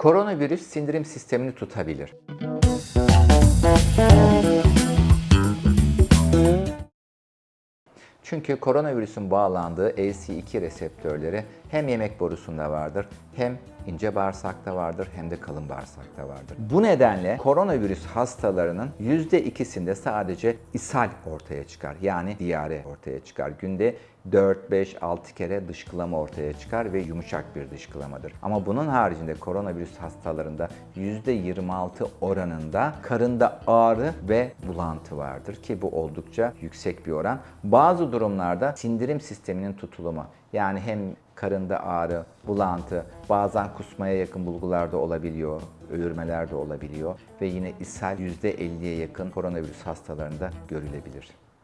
Koronavirüs sindirim sistemini tutabilir. Çünkü koronavirüsün bağlandığı ACE2 reseptörleri hem yemek borusunda vardır, hem ince bağırsakta vardır, hem de kalın bağırsakta vardır. Bu nedenle koronavirüs hastalarının %2'sinde sadece ishal ortaya çıkar. Yani diyare ortaya çıkar. Günde 4, 5, 6 kere dışkılama ortaya çıkar ve yumuşak bir dışkılamadır. Ama bunun haricinde koronavirüs hastalarında %26 oranında karında ağrı ve bulantı vardır ki bu oldukça yüksek bir oran. Bazı durumlarda sindirim sisteminin tutulumu yani hem karında ağrı, bulantı, bazen kusmaya yakın bulgular da olabiliyor, ölürmeler de olabiliyor ve yine ishal %50'ye yakın koronavirüs hastalarında görülebilir.